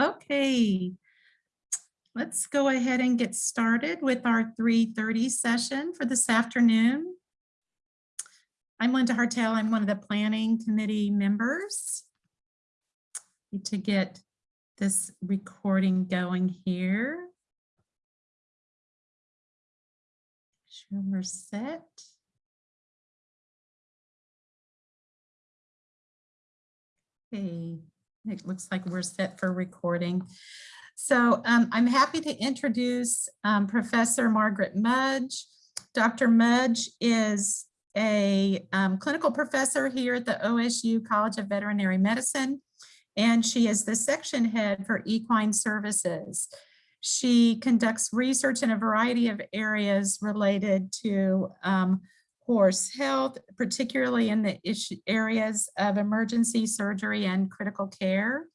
Okay. Let's go ahead and get started with our 3:30 session for this afternoon. I'm Linda Hartel. I'm one of the planning committee members. Need to get this recording going here. Sure we're set. Okay, it looks like we're set for recording. So um, I'm happy to introduce um, Professor Margaret Mudge. Dr. Mudge is a um, clinical professor here at the OSU College of Veterinary Medicine, and she is the section head for equine services. She conducts research in a variety of areas related to um, horse health, particularly in the issue areas of emergency surgery and critical care.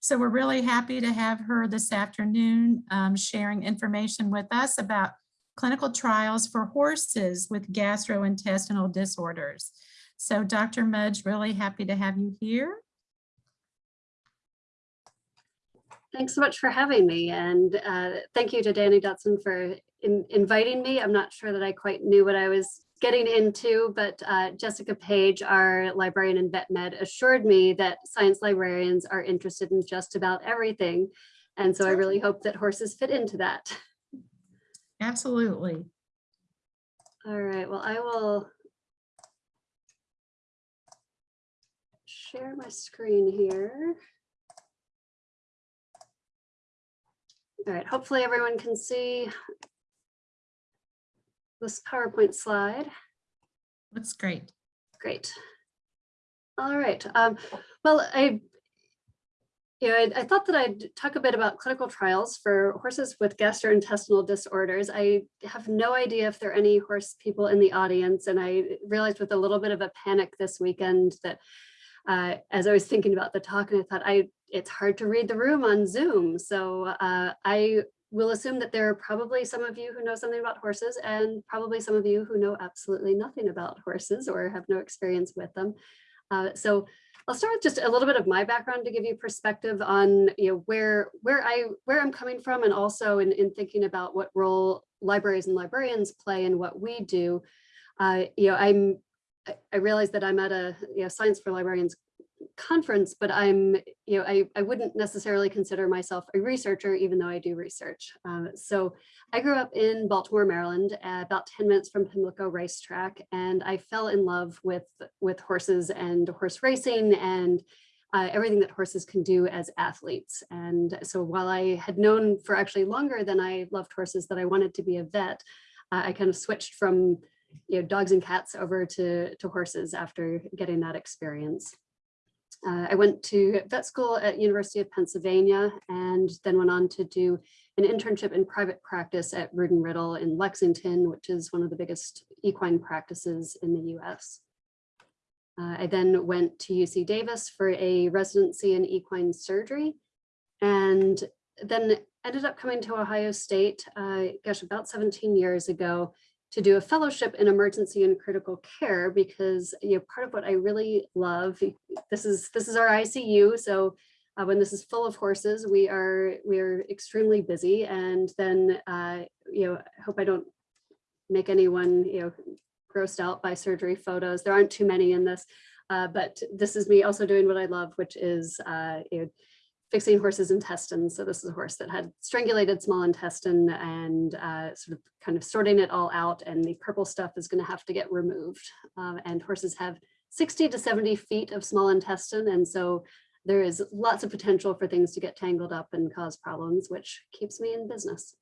So we're really happy to have her this afternoon um, sharing information with us about clinical trials for horses with gastrointestinal disorders. So Dr. Mudge, really happy to have you here. Thanks so much for having me and uh, thank you to Danny Dotson for in inviting me. I'm not sure that I quite knew what I was getting into, but uh, Jessica Page, our librarian in vet med, assured me that science librarians are interested in just about everything. And so I really hope that horses fit into that. Absolutely. All right, well, I will share my screen here. All right, hopefully everyone can see this PowerPoint slide. Looks great. Great. All right. Um, well, I, you know, I, I, thought that I'd talk a bit about clinical trials for horses with gastrointestinal disorders. I have no idea if there are any horse people in the audience, and I realized with a little bit of a panic this weekend that uh, as I was thinking about the talk, and I thought I it's hard to read the room on Zoom. So uh, I we'll assume that there are probably some of you who know something about horses and probably some of you who know absolutely nothing about horses or have no experience with them. Uh, so I'll start with just a little bit of my background to give you perspective on you know where where I where I'm coming from and also in, in thinking about what role libraries and librarians play in what we do. Uh, you know, I'm I realize that I'm at a you know Science for Librarians conference, but I'm, you know, I, I wouldn't necessarily consider myself a researcher, even though I do research. Um, so I grew up in Baltimore, Maryland, uh, about 10 minutes from Pimlico Racetrack, and I fell in love with, with horses and horse racing and uh, everything that horses can do as athletes. And so while I had known for actually longer than I loved horses that I wanted to be a vet, uh, I kind of switched from you know, dogs and cats over to, to horses after getting that experience. Uh, I went to vet school at University of Pennsylvania and then went on to do an internship in private practice at and Riddle in Lexington, which is one of the biggest equine practices in the US. Uh, I then went to UC Davis for a residency in equine surgery and then ended up coming to Ohio State, uh, gosh, about 17 years ago to do a fellowship in emergency and critical care because you know part of what I really love this is this is our ICU so uh, when this is full of horses we are we are extremely busy and then uh, you know I hope I don't make anyone you know grossed out by surgery photos. There aren't too many in this uh, but this is me also doing what I love which is uh, you know, fixing horses' intestines. So this is a horse that had strangulated small intestine and uh, sort of kind of sorting it all out and the purple stuff is going to have to get removed. Uh, and horses have 60 to 70 feet of small intestine. And so there is lots of potential for things to get tangled up and cause problems, which keeps me in business.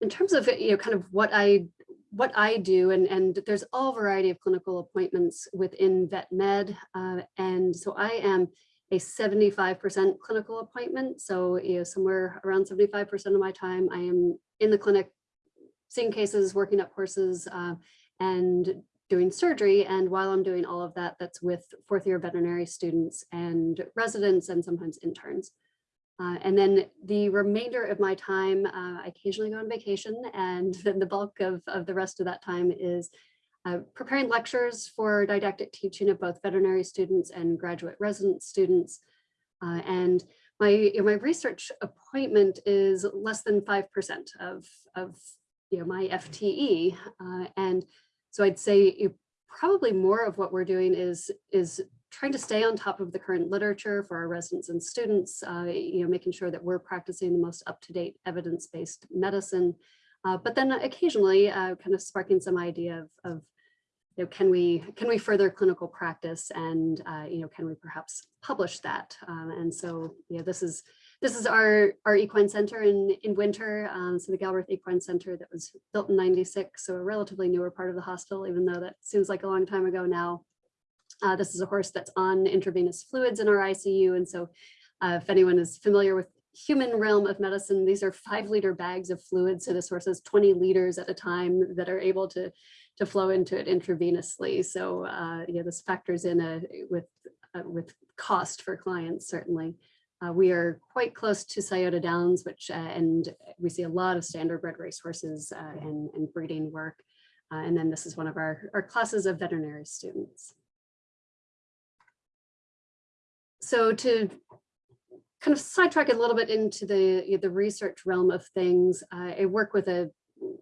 In terms of you know kind of what I what I do, and, and there's all variety of clinical appointments within vet med. Uh, and so I am a 75% clinical appointment. So you know, somewhere around 75% of my time, I am in the clinic, seeing cases, working up horses, uh, and doing surgery. And while I'm doing all of that, that's with fourth year veterinary students and residents and sometimes interns. Uh, and then the remainder of my time, uh, I occasionally go on vacation and then the bulk of, of the rest of that time is uh, preparing lectures for didactic teaching of both veterinary students and graduate resident students, Uh, and my, my research appointment is less than 5% of, of you know, my FTE. Uh, and so I'd say probably more of what we're doing is, is trying to stay on top of the current literature for our residents and students, uh, you know, making sure that we're practicing the most up-to-date evidence-based medicine, uh, but then occasionally uh, kind of sparking some idea of, of you know, can we can we further clinical practice and uh, you know can we perhaps publish that? Um, and so yeah this is this is our our equine center in in winter. Um, so the Galbreath Equine Center that was built in 96 so a relatively newer part of the hospital even though that seems like a long time ago now. Uh, this is a horse that's on intravenous fluids in our ICU and so uh, if anyone is familiar with human realm of medicine these are five liter bags of fluid. So this horse has 20 liters at a time that are able to to flow into it intravenously. So uh, yeah, this factors in a, with, uh, with cost for clients, certainly. Uh, we are quite close to Scioto Downs, which, uh, and we see a lot of standardbred racehorses uh, and, and breeding work. Uh, and then this is one of our, our classes of veterinary students. So to kind of sidetrack a little bit into the, the research realm of things, I work with a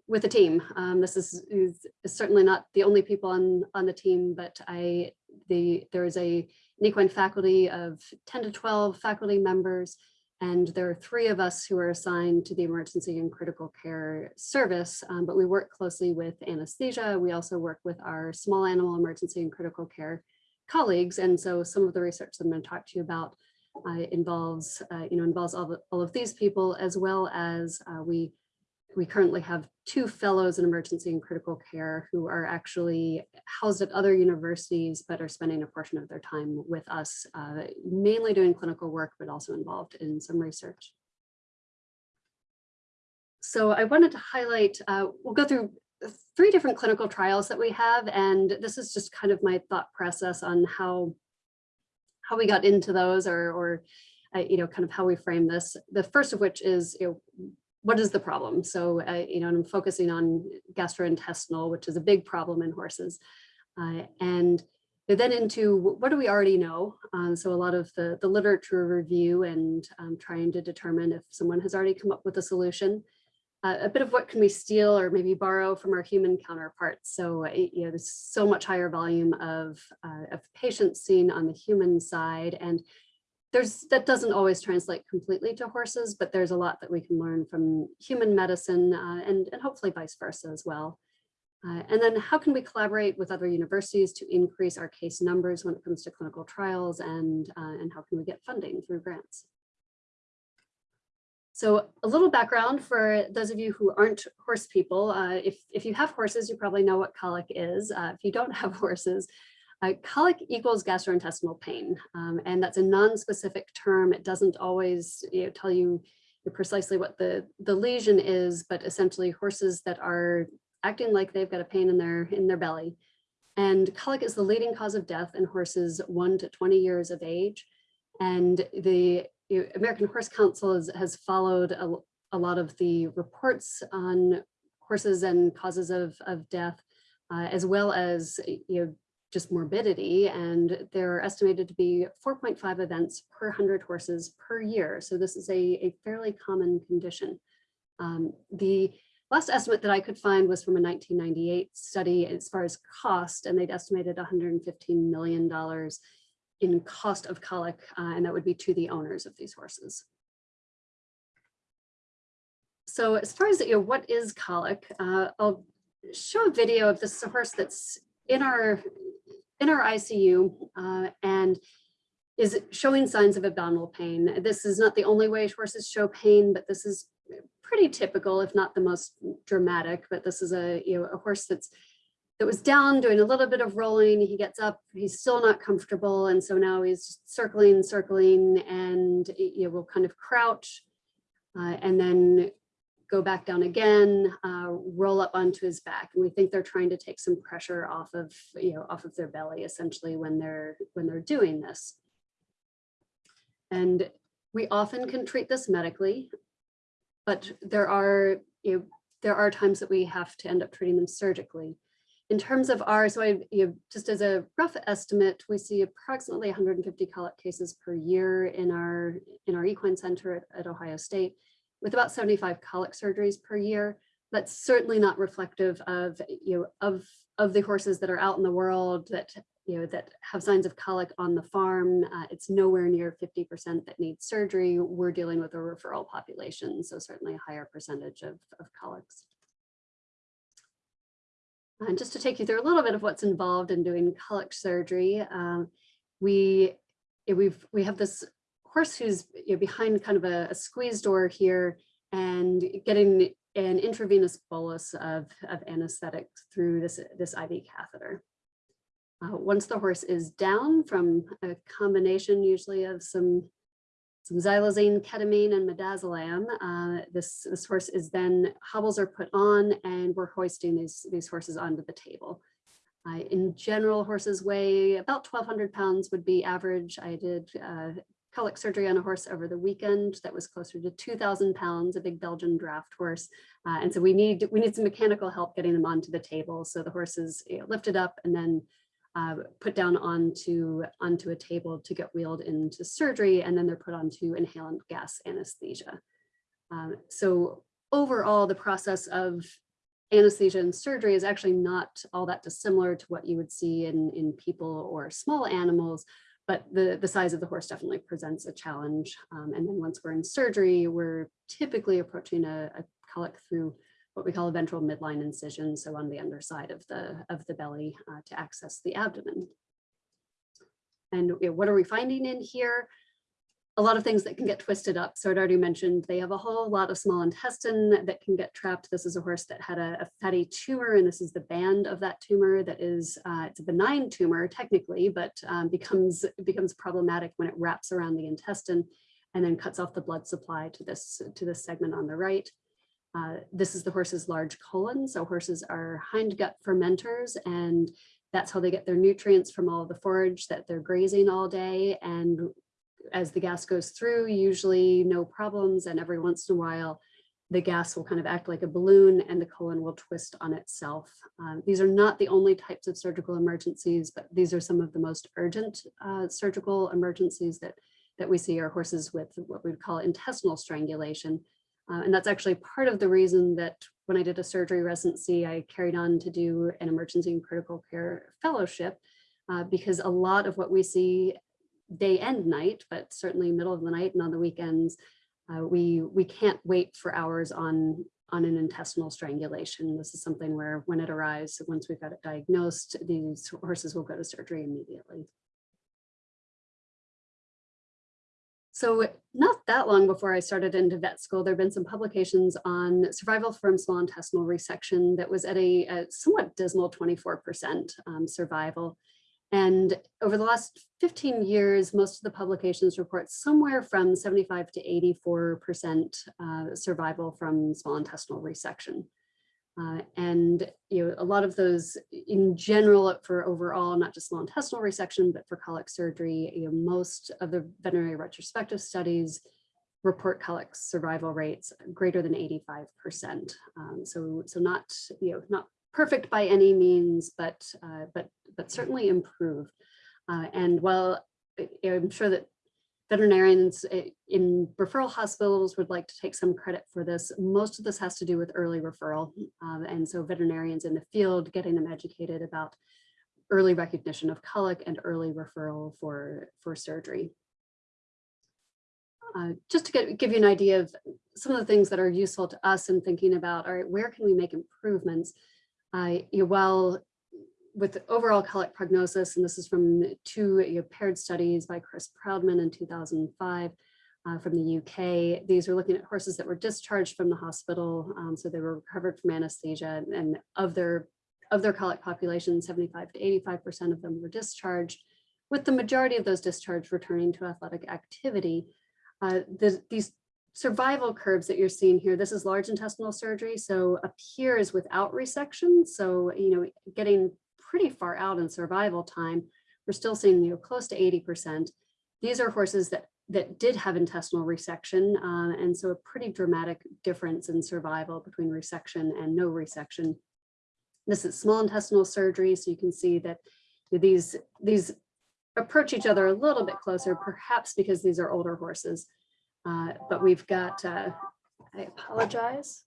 with a team. Um, this is, is, certainly not the only people on, on the team, but I the there is a an faculty of 10 to 12 faculty members, and there are three of us who are assigned to the emergency and critical care service, um, but we work closely with anesthesia. We also work with our small animal emergency and critical care colleagues. And so some of the research that I'm going to talk to you about uh, involves, uh, you know, involves all, the, all of these people, as well as uh, we we currently have two fellows in emergency and critical care who are actually housed at other universities, but are spending a portion of their time with us, uh, mainly doing clinical work, but also involved in some research. So I wanted to highlight, uh, we'll go through three different clinical trials that we have, and this is just kind of my thought process on how, how we got into those or, or uh, you know, kind of how we frame this. The first of which is, you know, what is the problem? So, uh, you know, I'm focusing on gastrointestinal, which is a big problem in horses. Uh, and then into what do we already know? Um, so a lot of the, the literature review and um, trying to determine if someone has already come up with a solution. Uh, a bit of what can we steal or maybe borrow from our human counterparts. So, you know, there's so much higher volume of, uh, of patients seen on the human side. And there's that doesn't always translate completely to horses, but there's a lot that we can learn from human medicine uh, and, and hopefully vice versa as well. Uh, and then how can we collaborate with other universities to increase our case numbers when it comes to clinical trials and, uh, and how can we get funding through grants? So a little background for those of you who aren't horse people, uh, if, if you have horses, you probably know what colic is. Uh, if you don't have horses, uh, colic equals gastrointestinal pain, um, and that's a non-specific term. It doesn't always you know, tell you precisely what the, the lesion is, but essentially horses that are acting like they've got a pain in their, in their belly. And colic is the leading cause of death in horses 1 to 20 years of age. And the you know, American Horse Council has, has followed a, a, lot of the reports on horses and causes of, of death, uh, as well as you know, just morbidity and there are estimated to be 4.5 events per 100 horses per year. So this is a, a fairly common condition. Um, the last estimate that I could find was from a 1998 study as far as cost and they'd estimated $115 million in cost of colic uh, and that would be to the owners of these horses. So as far as you know, what is colic, uh, I'll show a video of this horse that's in our in our ICU uh, and is showing signs of abdominal pain. This is not the only way horses show pain, but this is pretty typical, if not the most dramatic. But this is a you know a horse that's that was down doing a little bit of rolling. He gets up, he's still not comfortable, and so now he's circling, circling, and you know will kind of crouch, uh, and then go back down again, uh, roll up onto his back. And we think they're trying to take some pressure off of, you know, off of their belly essentially when they're when they're doing this. And we often can treat this medically, but there are, you know, there are times that we have to end up treating them surgically. in terms of our, so I, you know, just as a rough estimate, we see approximately 150 colic cases per year in our in our equine center at, at Ohio State, with about 75 colic surgeries per year. That's certainly not reflective of you know of of the horses that are out in the world that you know that have signs of colic on the farm. Uh, it's nowhere near 50% that need surgery. We're dealing with a referral population, so certainly a higher percentage of, of colics. And just to take you through a little bit of what's involved in doing colic surgery, um, we we've we have this horse who's you know, behind kind of a, a squeeze door here and getting an intravenous bolus of, of anesthetic through this, this IV catheter. Uh, once the horse is down from a combination usually of some, some xylazine, ketamine, and midazolam, uh, this, this horse is then, hobbles are put on and we're hoisting these, these horses onto the table. Uh, in general, horses weigh about 1,200 pounds would be average. I did colic surgery on a horse over the weekend that was closer to 2,000 pounds, a big Belgian draft horse. Uh, and so we need we need some mechanical help getting them onto the table. So the horse is you know, lifted up and then uh, put down onto, onto a table to get wheeled into surgery, and then they're put onto inhalant gas anesthesia. Um, so overall, the process of anesthesia and surgery is actually not all that dissimilar to what you would see in, in people or small animals, but the, the size of the horse definitely presents a challenge. Um, and then once we're in surgery, we're typically approaching a, a colic through what we call a ventral midline incision, so on the underside of the, of the belly uh, to access the abdomen. And what are we finding in here? A lot of things that can get twisted up. So I'd already mentioned they have a whole lot of small intestine that can get trapped. This is a horse that had a, a fatty tumor, and this is the band of that tumor that is, uh, it's a benign tumor technically, but um, becomes, becomes problematic when it wraps around the intestine and then cuts off the blood supply to this, to this segment on the right. Uh, this is the horse's large colon. So horses are hindgut fermenters and that's how they get their nutrients from all the forage that they're grazing all day. And as the gas goes through, usually no problems. And every once in a while, the gas will kind of act like a balloon and the colon will twist on itself. Um, these are not the only types of surgical emergencies, but these are some of the most urgent uh, surgical emergencies that, that we see are horses with what we would call intestinal strangulation, uh, and that's actually part of the reason that when I did a surgery residency, I carried on to do an emergency and critical care fellowship, uh, because a lot of what we see day and night, but certainly middle of the night and on the weekends, uh, we, we can't wait for hours on, on an intestinal strangulation. This is something where when it arrives, once we've got it diagnosed, these horses will go to surgery immediately. So not that long before I started into vet school, there have been some publications on survival from small intestinal resection that was at a, a somewhat dismal 24% um, survival. And over the last 15 years, most of the publications report somewhere from 75 to 84% uh, survival from small intestinal resection. Uh, and you know, a lot of those in general for overall, not just small intestinal resection, but for colic surgery, you know, most of the veterinary retrospective studies report colic survival rates greater than 85%. Um, so, so not, you know, not perfect by any means, but, uh, but, but certainly improved. Uh, and while I'm sure that veterinarians eh, in referral hospitals would like to take some credit for this. Most of this has to do with early referral. Um, and so veterinarians in the field getting them educated about early recognition of colic and early referral for, for surgery. Uh, just to get, give you an idea of some of the things that are useful to us in thinking about, all right, where can we make improvements? Uh, while with overall colic prognosis, and this is from two paired studies by Chris Proudman in 2005 uh, from the UK. These were looking at horses that were discharged from the hospital, um, so they were recovered from anesthesia, and of their of their colic population, 75 to 85% of them were discharged, with the majority of those discharged returning to athletic activity. Uh, the, these survival curves that you're seeing here, this is large intestinal surgery. So up here is without resection. So, you know, getting pretty far out in survival time. We're still seeing you know, close to 80%. These are horses that, that did have intestinal resection, uh, and so a pretty dramatic difference in survival between resection and no resection. This is small intestinal surgery, so you can see that these, these approach each other a little bit closer, perhaps because these are older horses. Uh, But we've got, uh, I apologize,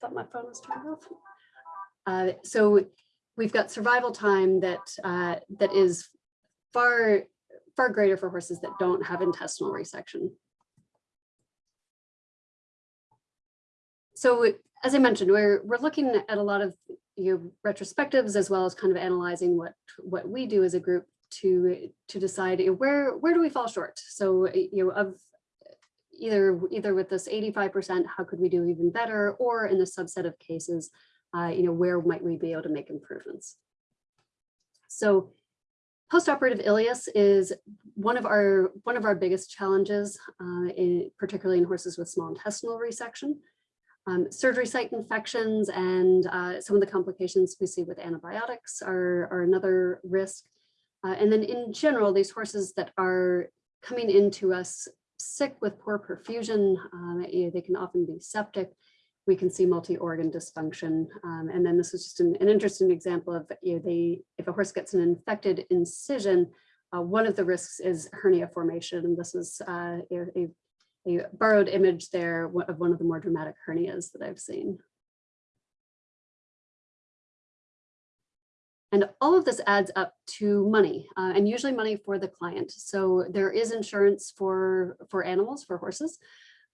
thought my phone was turned off. Uh, So we've got survival time that, uh, that is far, far greater for horses that don't have intestinal resection. So as I mentioned, we're, we're looking at a lot of you know, retrospectives as well as kind of analyzing what, what we do as a group to, to decide where, where do we fall short? So, you know, of either, either with this 85%, how could we do even better? Or in the subset of cases, uh, you know, where might we be able to make improvements? So postoperative ileus is one of our, one of our biggest challenges, uh, in, particularly in horses with small intestinal resection. Um, surgery site infections and uh, some of the complications we see with antibiotics are, are another risk. Uh, and then in general, these horses that are coming into us sick with poor perfusion, um, they can often be septic. We can see multi-organ dysfunction. Um, and then this is just an, an interesting example of, you know, they, if a horse gets an infected incision, uh, one of the risks is hernia formation. And this is uh, a a borrowed image there of one of the more dramatic hernias that I've seen. And all of this adds up to money uh, and usually money for the client. So there is insurance for, for animals, for horses,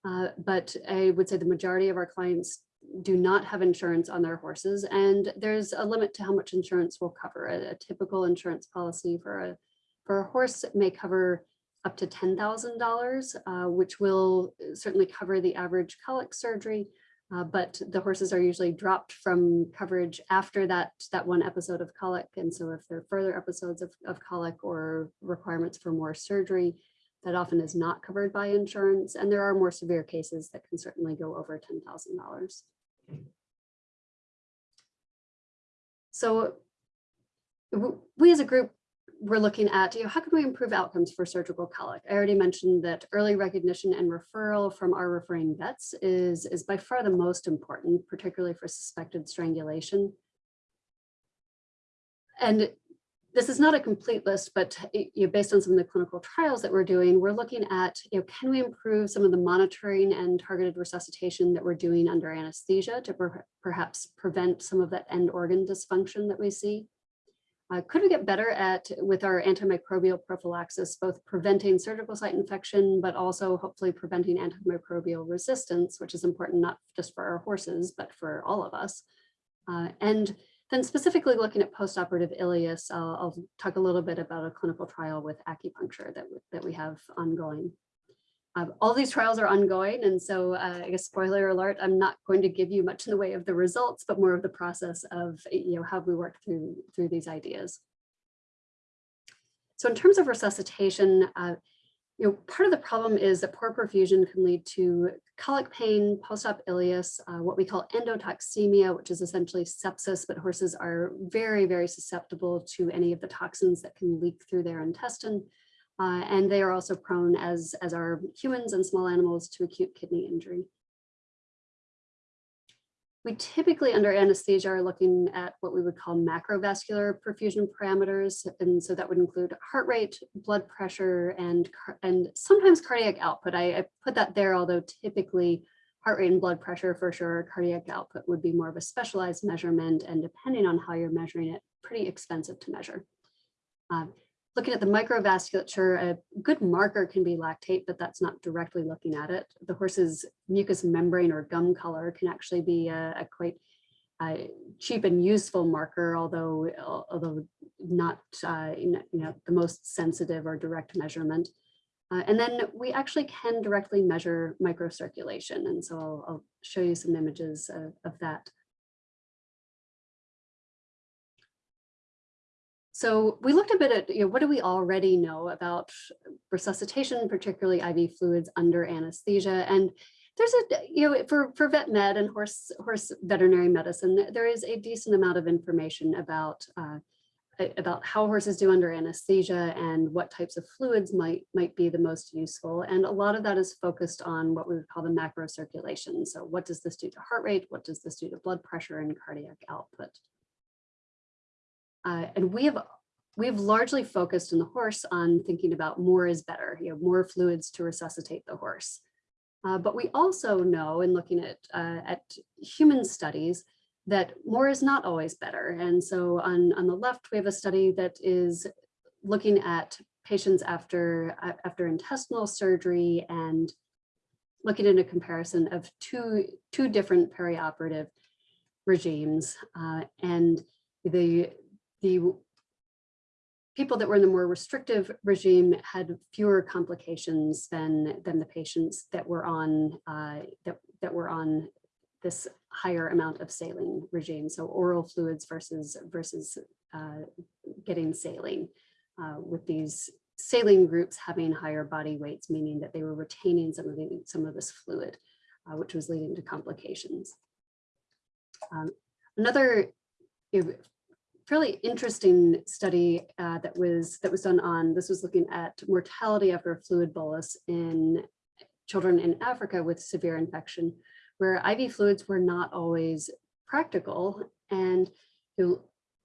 uh, but I would say the majority of our clients do not have insurance on their horses. And there's a limit to how much insurance will cover. A, a typical insurance policy for a, for a horse may cover up to $10,000, uh, which will certainly cover the average colic surgery, uh, but the horses are usually dropped from coverage after that, that one episode of colic. And so if there are further episodes of, of colic or requirements for more surgery, that often is not covered by insurance. And there are more severe cases that can certainly go over $10,000. So we as a group we're looking at, you know, how can we improve outcomes for surgical colic? I already mentioned that early recognition and referral from our referring vets is, is by far the most important, particularly for suspected strangulation. And this is not a complete list, but you know, based on some of the clinical trials that we're doing, we're looking at, you know, can we improve some of the monitoring and targeted resuscitation that we're doing under anesthesia to per perhaps prevent some of that end organ dysfunction that we see? Uh, could we get better at, with our antimicrobial prophylaxis, both preventing surgical site infection, but also hopefully preventing antimicrobial resistance, which is important not just for our horses, but for all of us. Uh, and then specifically looking at postoperative ileus, I'll, I'll talk a little bit about a clinical trial with acupuncture that, that we have ongoing. Um, all these trials are ongoing, and so uh, I guess spoiler alert, I'm not going to give you much in the way of the results, but more of the process of you know how we work through through these ideas. So in terms of resuscitation, uh, you know, part of the problem is that poor perfusion can lead to colic pain, post-op ileus, uh, what we call endotoxemia, which is essentially sepsis, but horses are very, very susceptible to any of the toxins that can leak through their intestine. Uh, and they are also prone, as, as are humans and small animals, to acute kidney injury. We typically under anesthesia are looking at what we would call macrovascular perfusion parameters. And so that would include heart rate, blood pressure, and, and sometimes cardiac output. I, I put that there, although typically heart rate and blood pressure for sure, cardiac output would be more of a specialized measurement. And depending on how you're measuring it, pretty expensive to measure. Uh, looking at the microvasculature, a good marker can be lactate, but that's not directly looking at it. The horse's mucous membrane or gum color can actually be a, a quite cheap and useful marker, although although not uh, you know the most sensitive or direct measurement. Uh, and then we actually can directly measure microcirculation, and so I'll, I'll show you some images of, of that. So we looked a bit at, you know, what do we already know about resuscitation, particularly IV fluids under anesthesia? And there's a, you know, for, for vet med and horse, horse veterinary medicine, there is a decent amount of information about uh, about how horses do under anesthesia and what types of fluids might might be the most useful. And a lot of that is focused on what we would call the macro circulation. So what does this do to heart rate? What does this do to blood pressure and cardiac output? Uh, and we have we've largely focused in the horse on thinking about more is better, you know, more fluids to resuscitate the horse. Uh, but we also know in looking at, uh, at human studies that more is not always better. And so on, on the left, we have a study that is looking at patients after, after intestinal surgery and looking at a comparison of two, two different perioperative regimes. Uh, and the, the people that were in the more restrictive regime had fewer complications than, than the patients that were on, uh, that, that were on this higher amount of saline regime. So oral fluids versus, versus uh, getting saline uh, with these saline groups having higher body weights, meaning that they were retaining some of the, some of this fluid, uh, which was leading to complications. Um, another fairly interesting study uh, that was that was done on this was looking at mortality after a fluid bolus in children in Africa with severe infection, where IV fluids were not always practical. And you know,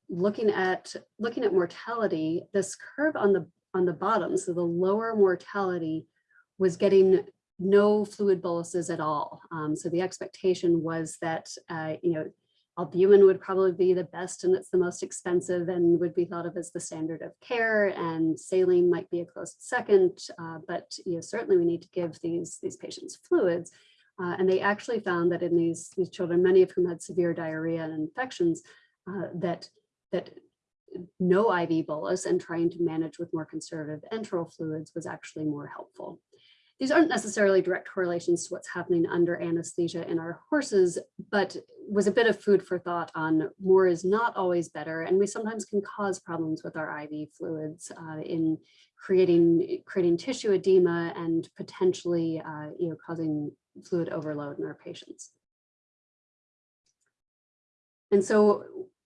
looking at looking at mortality, this curve on the on the bottom, so the lower mortality was getting no fluid boluses at all. Um, so the expectation was that uh, you know albumin would probably be the best and it's the most expensive and would be thought of as the standard of care and saline might be a close second, uh, but you know, certainly we need to give these, these patients fluids. Uh, and they actually found that in these, these children, many of whom had severe diarrhea and infections, uh, that, that no IV bolus and trying to manage with more conservative enteral fluids was actually more helpful. These aren't necessarily direct correlations to what's happening under anesthesia in our horses, but was a bit of food for thought on more is not always better. And we sometimes can cause problems with our IV fluids uh, in creating, creating tissue edema and potentially uh, you know, causing fluid overload in our patients. And so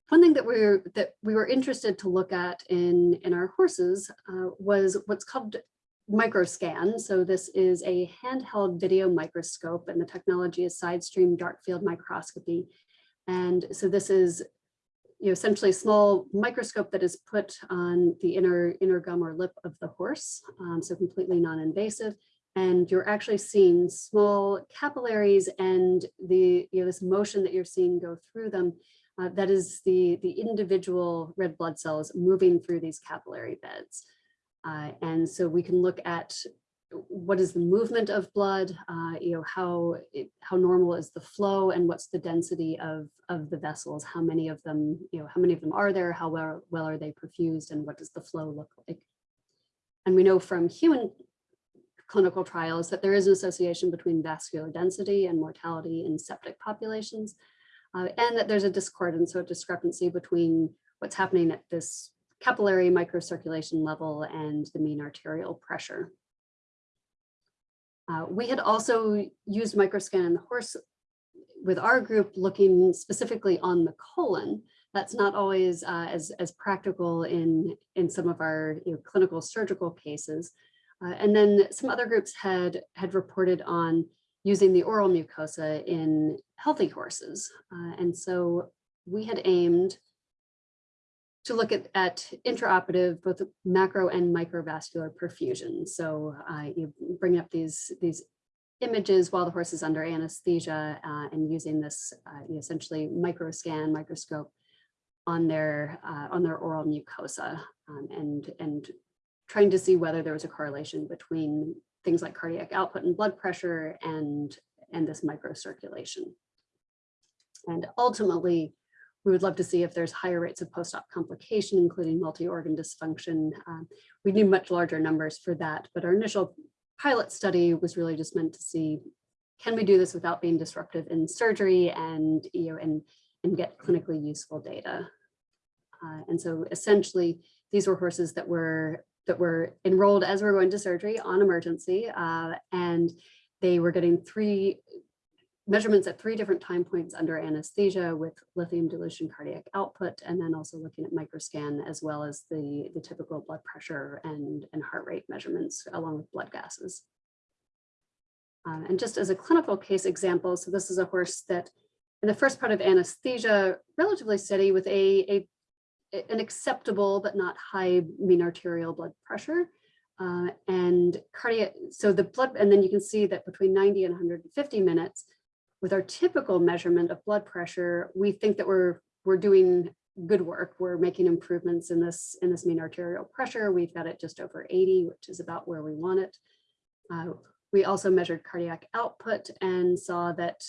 one thing that we are that we were interested to look at in in our horses uh, was what's called microscan. So this is a handheld video microscope and the technology is side stream dark field microscopy. And so this is you know, essentially a small microscope that is put on the inner, inner gum or lip of the horse, um, so completely non-invasive. And you're actually seeing small capillaries and the, you know, this motion that you're seeing go through them, uh, that is the, the individual red blood cells moving through these capillary beds. Uh, and so we can look at what is the movement of blood, uh, you know, how it, how normal is the flow and what's the density of, of the vessels, how many of them, you know, how many of them are there, how well, well are they perfused and what does the flow look like? And we know from human clinical trials that there is an association between vascular density and mortality in septic populations, uh, and that there's a discordance or discrepancy between what's happening at this capillary microcirculation level and the mean arterial pressure. Uh, we had also used microscan in the horse with our group looking specifically on the colon. That's not always uh, as, as practical in, in some of our you know, clinical surgical cases. Uh, and then some other groups had, had reported on using the oral mucosa in healthy horses. Uh, and so we had aimed to look at, at intraoperative, both macro and microvascular perfusion. So uh, you bring up these, these images while the horse is under anesthesia uh, and using this uh, essentially microscan microscope on their uh, on their oral mucosa um, and and trying to see whether there was a correlation between things like cardiac output and blood pressure and and this microcirculation. And ultimately, we would love to see if there's higher rates of post-op complication, including multi-organ dysfunction. Um, we need much larger numbers for that, but our initial pilot study was really just meant to see, can we do this without being disruptive in surgery and, you know, and, and get clinically useful data. Uh, and so essentially, these were horses that were that were enrolled as we we're going to surgery on emergency, uh, and they were getting three measurements at three different time points under anesthesia with lithium dilution cardiac output, and then also looking at microscan as well as the, the typical blood pressure and, and heart rate measurements along with blood gases. Um, and just as a clinical case example, so this is a horse that in the first part of anesthesia, relatively steady with a, a an acceptable but not high mean arterial blood pressure. Uh, and cardiac, so the blood, and then you can see that between 90 and 150 minutes, with our typical measurement of blood pressure, we think that we're we're doing good work. We're making improvements in this in this mean arterial pressure. We've got it just over 80, which is about where we want it. Uh, we also measured cardiac output and saw that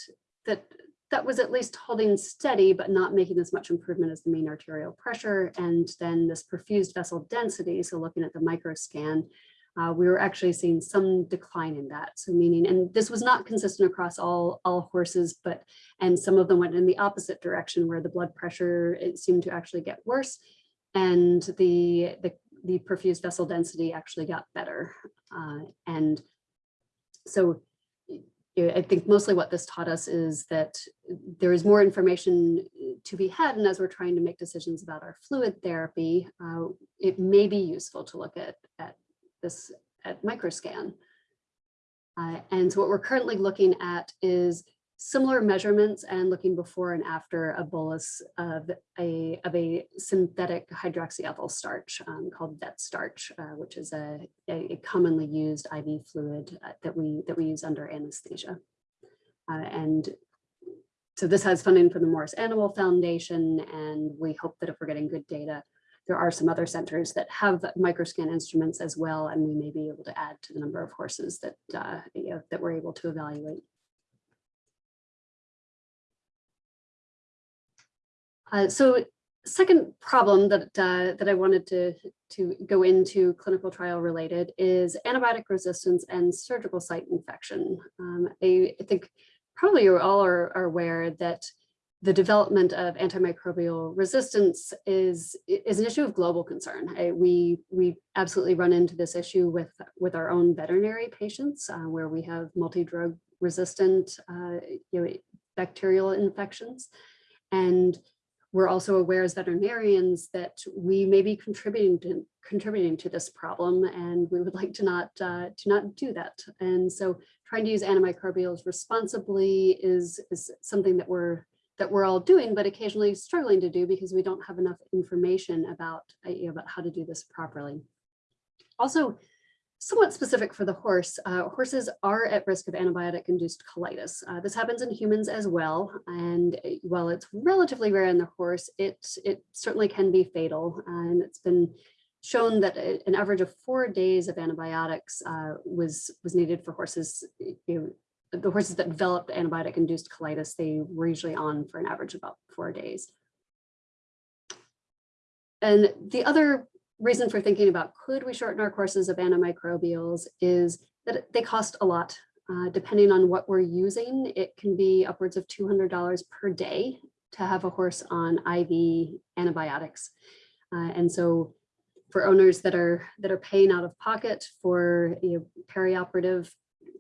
that that was at least holding steady, but not making as much improvement as the mean arterial pressure. And then this perfused vessel density, so looking at the microscan, uh, we were actually seeing some decline in that. So meaning, and this was not consistent across all, all horses, but, and some of them went in the opposite direction where the blood pressure, it seemed to actually get worse. And the, the, the perfused vessel density actually got better. Uh, and so I think mostly what this taught us is that there is more information to be had. And as we're trying to make decisions about our fluid therapy, uh, it may be useful to look at, at this at microscan. Uh, and so what we're currently looking at is similar measurements and looking before and after a bolus of a, of a synthetic hydroxyethyl starch um, called vet starch, uh, which is a, a, commonly used IV fluid uh, that we that we use under anesthesia. Uh, and so this has funding from the Morris Animal Foundation, and we hope that if we're getting good data, there are some other centers that have microscan instruments as well, and we may be able to add to the number of horses that uh, you know, that we're able to evaluate. Uh, so second problem that uh, that I wanted to to go into clinical trial related is antibiotic resistance and surgical site infection. Um, I, I, think probably you all are, are, aware that the development of antimicrobial resistance is is an issue of global concern. I, we we absolutely run into this issue with with our own veterinary patients, uh, where we have multi-drug resistant uh, you know, bacterial infections, and we're also aware as veterinarians that we may be contributing to contributing to this problem and we would like to not uh, to not do that and so trying to use antimicrobials responsibly is is something that we're that we're all doing but occasionally struggling to do because we don't have enough information about uh, about how to do this properly also somewhat specific for the horse, uh, horses are at risk of antibiotic-induced colitis. Uh, this happens in humans as well, and uh, while it's relatively rare in the horse, it, it certainly can be fatal. And it's been shown that an average of four days of antibiotics uh, was, was needed for horses. You know, the horses that developed antibiotic-induced colitis, they were usually on for an average of about four days. And the other reason for thinking about could we shorten our courses of antimicrobials is that they cost a lot. Uh, depending on what we're using, it can be upwards of $200 per day to have a horse on IV antibiotics. Uh, and so for owners that are that are paying out of pocket for you know, perioperative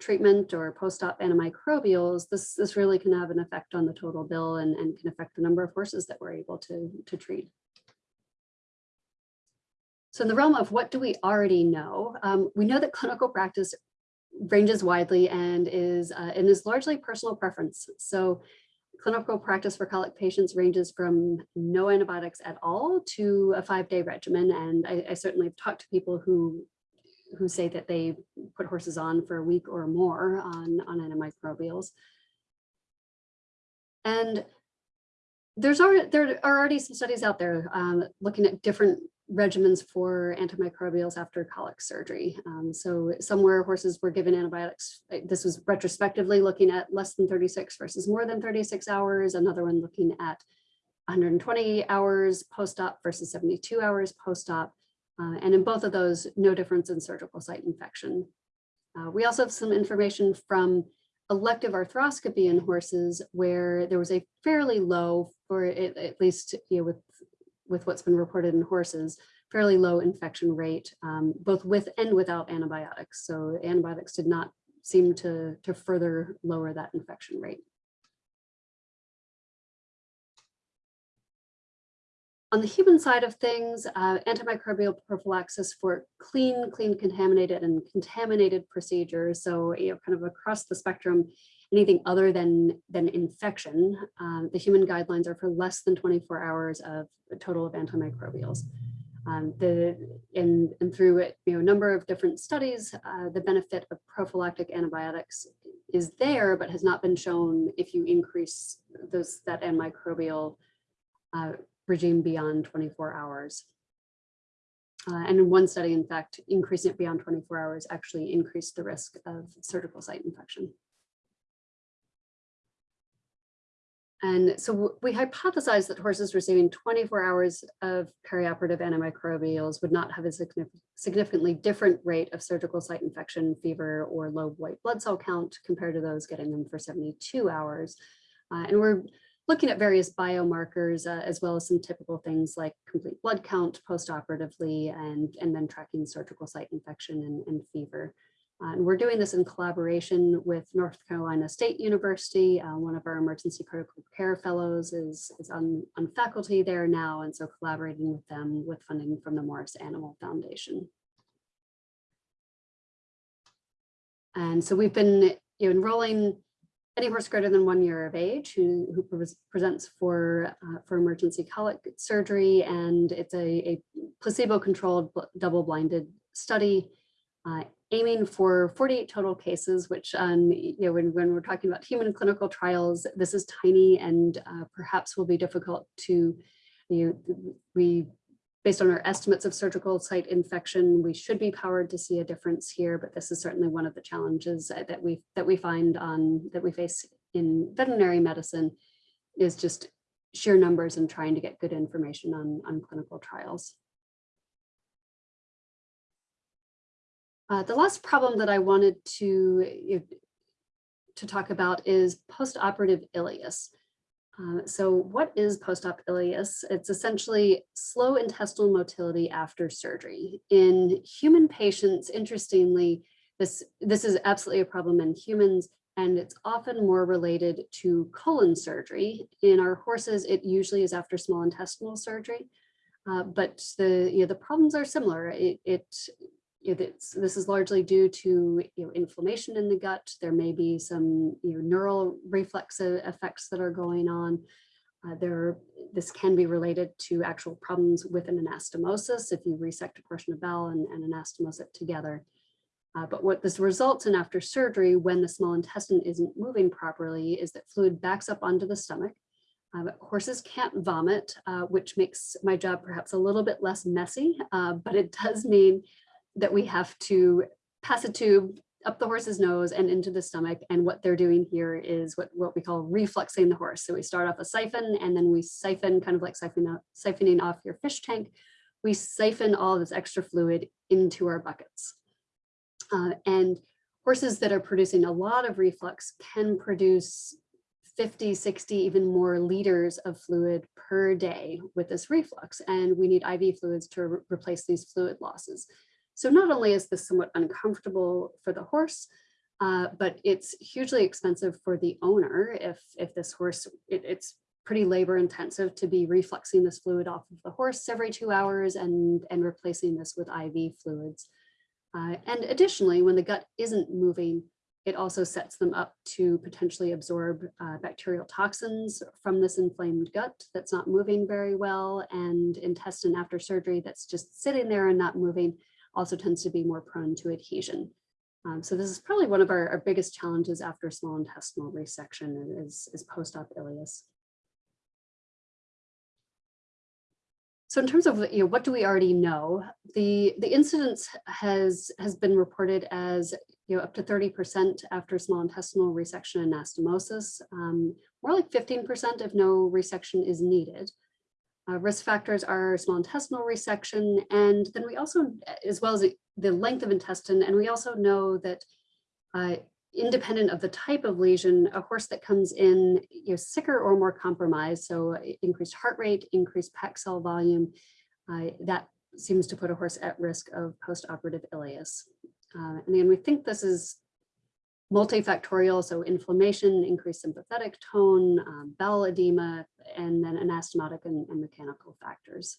treatment or post-op antimicrobials, this, this really can have an effect on the total bill and, and can affect the number of horses that we're able to, to treat. So in the realm of what do we already know, um, we know that clinical practice ranges widely and is uh, and is largely personal preference. So clinical practice for colic patients ranges from no antibiotics at all to a five-day regimen. And I, I, certainly have talked to people who who say that they put horses on for a week or more on, on antimicrobials. And there's already, there are already some studies out there um, looking at different regimens for antimicrobials after colic surgery. Um, so somewhere horses were given antibiotics. Uh, this was retrospectively looking at less than 36 versus more than 36 hours. Another one looking at 120 hours post-op versus 72 hours post-op. Uh, and in both of those, no difference in surgical site infection. Uh, we also have some information from elective arthroscopy in horses where there was a fairly low, or at least you know, with with what's been reported in horses, fairly low infection rate, um, both with and without antibiotics. So antibiotics did not seem to, to further lower that infection rate. On the human side of things, uh, antimicrobial prophylaxis for clean, clean, contaminated and contaminated procedures. So, you know, kind of across the spectrum, anything other than, than infection. Um, the human guidelines are for less than 24 hours of a total of antimicrobials. Um, the, and, and through it, you know, a number of different studies, uh, the benefit of prophylactic antibiotics is there, but has not been shown if you increase those, that antimicrobial uh, regime beyond 24 hours. Uh, and in one study, in fact, increasing it beyond 24 hours actually increased the risk of surgical site infection. And so we hypothesized that horses receiving 24 hours of perioperative antimicrobials would not have a significantly different rate of surgical site infection, fever, or low white blood cell count compared to those getting them for 72 hours. Uh, and we're looking at various biomarkers uh, as well as some typical things like complete blood count postoperatively and, and then tracking surgical site infection and, and fever. Uh, and we're doing this in collaboration with North Carolina State University. Uh, one of our emergency critical care fellows is, is on, on faculty there now, and so collaborating with them with funding from the Morris Animal Foundation. And so we've been you know, enrolling any horse greater than one year of age who, who pre presents for, uh, for emergency colic surgery, and it's a, a placebo-controlled double-blinded study uh, aiming for 48 total cases, which um, you know, when, when we're talking about human clinical trials, this is tiny and uh, perhaps will be difficult to, you know, we, based on our estimates of surgical site infection, we should be powered to see a difference here, but this is certainly one of the challenges that we, that we find on, that we face in veterinary medicine is just sheer numbers and trying to get good information on, on clinical trials. Uh, the last problem that I wanted to, to talk about is postoperative ileus. Uh, so what is post-op ileus? It's essentially slow intestinal motility after surgery. In human patients, interestingly, this, this is absolutely a problem in humans, and it's often more related to colon surgery. In our horses, it usually is after small intestinal surgery. Uh, but the you know the problems are similar. It, it it's, this is largely due to you know, inflammation in the gut. There may be some you know, neural reflex effects that are going on. Uh, there, this can be related to actual problems with an anastomosis if you resect a portion of bowel and, and anastomose it together. Uh, but what this results in after surgery when the small intestine isn't moving properly is that fluid backs up onto the stomach. Uh, horses can't vomit, uh, which makes my job perhaps a little bit less messy, uh, but it does mean that we have to pass a tube up the horse's nose and into the stomach. And what they're doing here is what, what we call refluxing the horse. So we start off a siphon and then we siphon, kind of like siphon, siphoning off your fish tank. We siphon all this extra fluid into our buckets. Uh, and horses that are producing a lot of reflux can produce 50, 60, even more liters of fluid per day with this reflux. And we need IV fluids to re replace these fluid losses. So not only is this somewhat uncomfortable for the horse, uh, but it's hugely expensive for the owner if, if this horse, it, it's pretty labor intensive to be refluxing this fluid off of the horse every two hours and, and replacing this with IV fluids. Uh, and additionally, when the gut isn't moving, it also sets them up to potentially absorb uh, bacterial toxins from this inflamed gut that's not moving very well and intestine after surgery that's just sitting there and not moving also tends to be more prone to adhesion. Um, so this is probably one of our, our, biggest challenges after small intestinal resection is, is post-op ileus. So in terms of you know, what do we already know, the, the incidence has, has been reported as you know, up to 30% after small intestinal resection and anastomosis, um, more like 15% if no resection is needed. Uh, risk factors are small intestinal resection, and then we also, as well as the length of intestine, and we also know that uh, independent of the type of lesion, a horse that comes in you know, sicker or more compromised, so increased heart rate, increased packed cell volume, uh, that seems to put a horse at risk of postoperative ileus. Uh, and then we think this is multifactorial, so inflammation, increased sympathetic tone, um, bowel edema, and then anastomotic and, and, mechanical factors.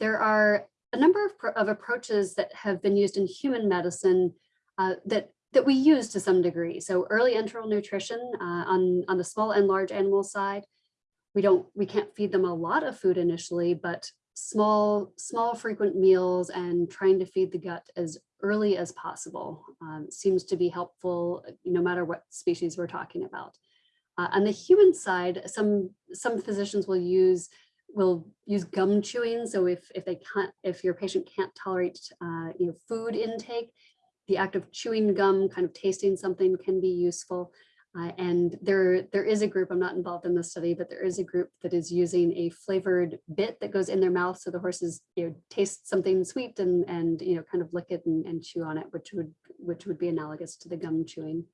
There are a number of, of, approaches that have been used in human medicine uh, that that we use to some degree. So early enteral nutrition uh, on, on the small and large animal side, we don't, we can't feed them a lot of food initially, but small, small frequent meals and trying to feed the gut as early as possible um, seems to be helpful, no matter what species we're talking about. Uh, on the human side, some, some physicians will use will use gum chewing. So if, if they can't, if your patient can't tolerate uh, you know, food intake, the act of chewing gum, kind of tasting something can be useful. Uh, and there, there is a group, I'm not involved in the study, but there is a group that is using a flavored bit that goes in their mouth. So the horses you know, taste something sweet and, and you know, kind of lick it and, and chew on it, which would, which would be analogous to the gum chewing.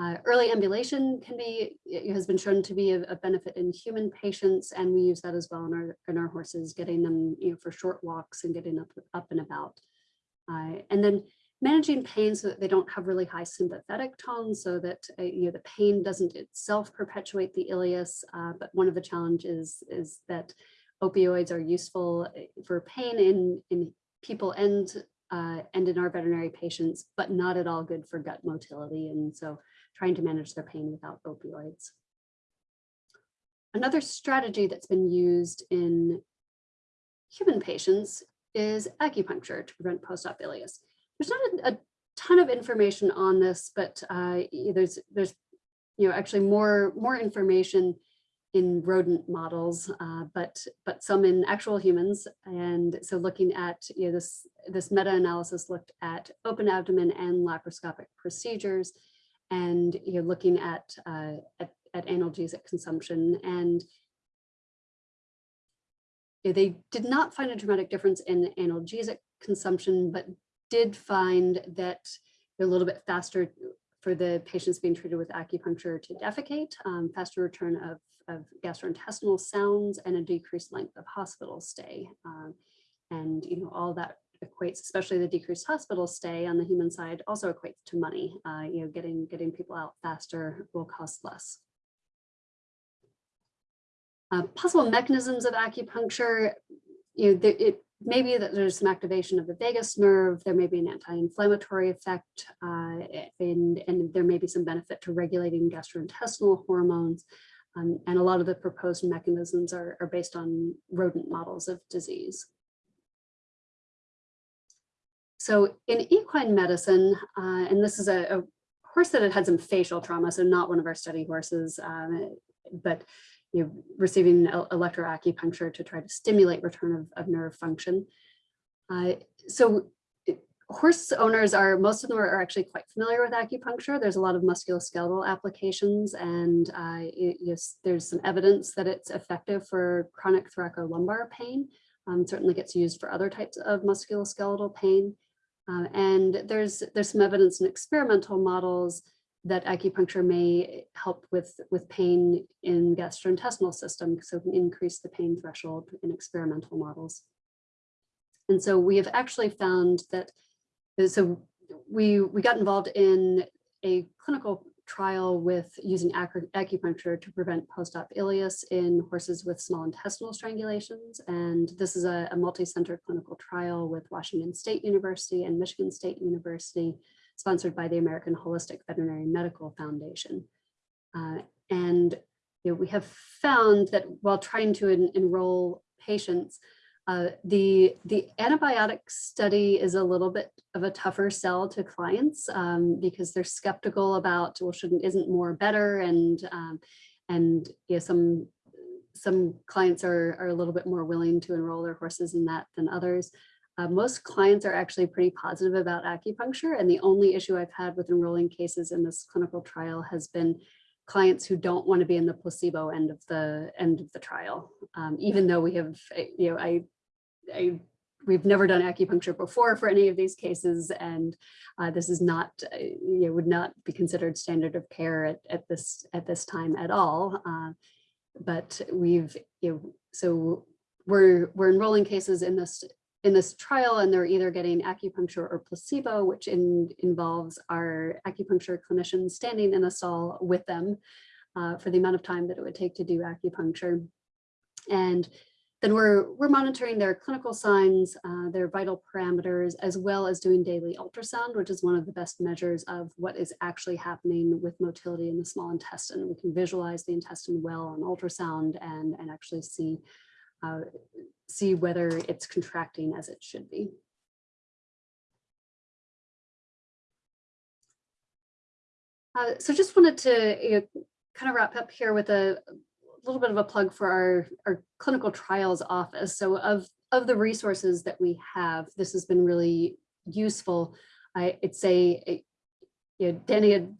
Uh, early ambulation can be, has been shown to be a, a, benefit in human patients, and we use that as well in our, in our horses, getting them you know, for short walks and getting up, up and about. Uh, and then managing pain so that they don't have really high sympathetic tone so that uh, you know, the pain doesn't itself perpetuate the ileus. Uh, but one of the challenges is that opioids are useful uh, for pain in, in people and, uh, and in our veterinary patients, but not at all good for gut motility. And so trying to manage their pain without opioids. Another strategy that's been used in human patients is acupuncture to prevent post-op ileus. There's not a, a, ton of information on this, but uh, there's there's you know actually more more information in rodent models, uh, but but some in actual humans. And so looking at you know, this this meta-analysis looked at open abdomen and laparoscopic procedures and you're looking at, uh, at, at analgesic consumption and they did not find a dramatic difference in analgesic consumption, but did find that they're a little bit faster for the patients being treated with acupuncture to defecate, um, faster return of, of gastrointestinal sounds and a decreased length of hospital stay. Um, and you know all that equates, especially the decreased hospital stay on the human side, also equates to money. Uh, you know, getting getting people out faster will cost less. Uh, possible mechanisms of acupuncture, you know, there, it may be that there's some activation of the vagus nerve, there may be an anti-inflammatory effect, uh, and, and there may be some benefit to regulating gastrointestinal hormones. Um, and a lot of the proposed mechanisms are, are based on rodent models of disease. So in equine medicine, uh, and this is a, a, horse that had had some facial trauma, so not one of our study horses, um, but you know, receiving electroacupuncture to try to stimulate return of, of nerve function. Uh, so horse owners are, most of them are, actually quite familiar with acupuncture. There's a lot of musculoskeletal applications and uh, it, yes, there's some evidence that it's effective for chronic thoracolumbar pain. Um, certainly gets used for other types of musculoskeletal pain. Uh, and there's there's some evidence in experimental models that acupuncture may help with, with pain in gastrointestinal system, so can increase the pain threshold in experimental models. And so we have actually found that, so we, we got involved in a clinical trial with using acupuncture to prevent post-op ileus in horses with small intestinal strangulations. And this is a, a multi-center clinical trial with Washington State University and Michigan State University, sponsored by the American Holistic Veterinary Medical Foundation. Uh, and you know, we have found that while trying to en enroll patients, uh, the, the antibiotic study is a little bit of a tougher sell to clients um, because they're skeptical about, well, shouldn't, isn't more better? And, um, and yeah, some, some clients are, are a little bit more willing to enroll their horses in that than others. Uh, most clients are actually pretty positive about acupuncture. And the only issue I've had with enrolling cases in this clinical trial has been clients who don't want to be in the placebo end of the end of the trial. Um, even though we have, eh, you know, I I, we've never done acupuncture before for any of these cases, and uh, this is not, uh, you know, would not be considered standard of care at, at this at this time at all. Uh, but we've, you know, so we're we're enrolling cases in this in this trial, and they're either getting acupuncture or placebo, which in, involves our acupuncture clinicians standing in a stall with them uh, for the amount of time that it would take to do acupuncture. And then we're, we're monitoring their clinical signs, uh, their vital parameters, as well as doing daily ultrasound, which is one of the best measures of what is actually happening with motility in the small intestine. We can visualize the intestine well on ultrasound and, and actually see, uh, see whether it's contracting as it should be. Uh, so just wanted to you know, kind of wrap up here with a little bit of a plug for our, our clinical trials office. So of, of the resources that we have, this has been really useful. I, would say, it, you know, Danny had,